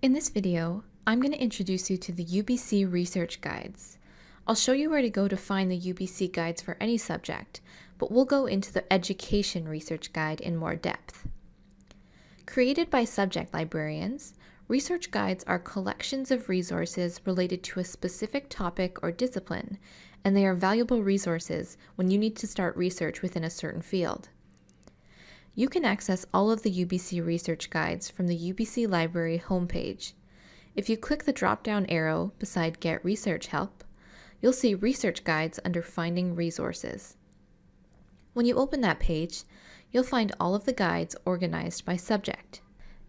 In this video, I'm going to introduce you to the UBC Research Guides. I'll show you where to go to find the UBC guides for any subject, but we'll go into the Education Research Guide in more depth. Created by subject librarians, research guides are collections of resources related to a specific topic or discipline, and they are valuable resources when you need to start research within a certain field. You can access all of the UBC research guides from the UBC Library homepage. If you click the drop-down arrow beside Get Research Help, you'll see Research Guides under Finding Resources. When you open that page, you'll find all of the guides organized by subject.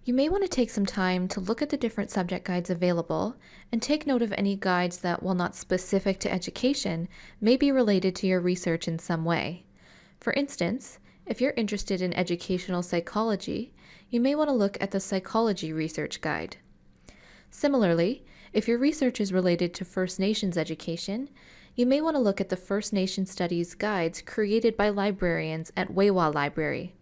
You may want to take some time to look at the different subject guides available and take note of any guides that, while not specific to education, may be related to your research in some way. For instance, if you're interested in educational psychology, you may want to look at the Psychology Research Guide. Similarly, if your research is related to First Nations education, you may want to look at the First Nation Studies guides created by librarians at Xwi7xwa Library.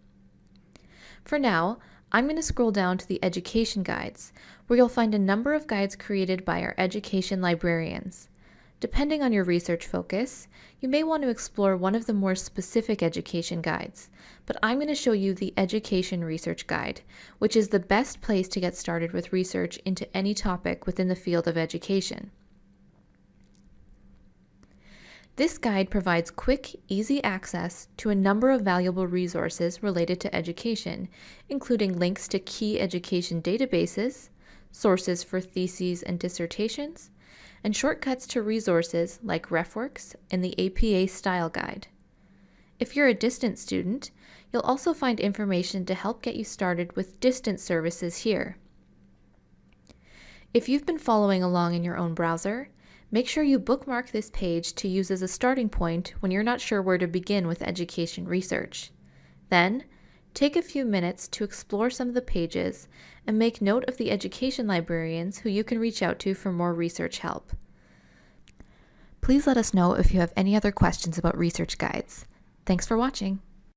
For now, I'm going to scroll down to the Education Guides, where you'll find a number of guides created by our education librarians. Depending on your research focus, you may want to explore one of the more specific education guides, but I'm going to show you the Education Research Guide, which is the best place to get started with research into any topic within the field of education. This guide provides quick, easy access to a number of valuable resources related to education, including links to key education databases, sources for theses and dissertations, and shortcuts to resources like RefWorks and the APA Style Guide. If you're a distance student, you'll also find information to help get you started with distance services here. If you've been following along in your own browser, make sure you bookmark this page to use as a starting point when you're not sure where to begin with education research. Then, Take a few minutes to explore some of the pages and make note of the education librarians who you can reach out to for more research help. Please let us know if you have any other questions about research guides. Thanks for watching.